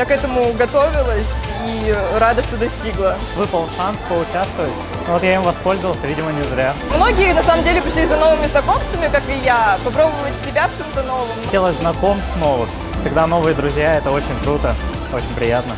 Я к этому готовилась и рада, что достигла. Выпал шанс поучаствовать. Ну, вот я им воспользовался, видимо, не зря. Многие, на самом деле, пришли за новыми знакомствами, как и я, попробовать себя в чем-то новом. Хотелось знакомств новых. Всегда новые друзья, это очень круто, очень приятно.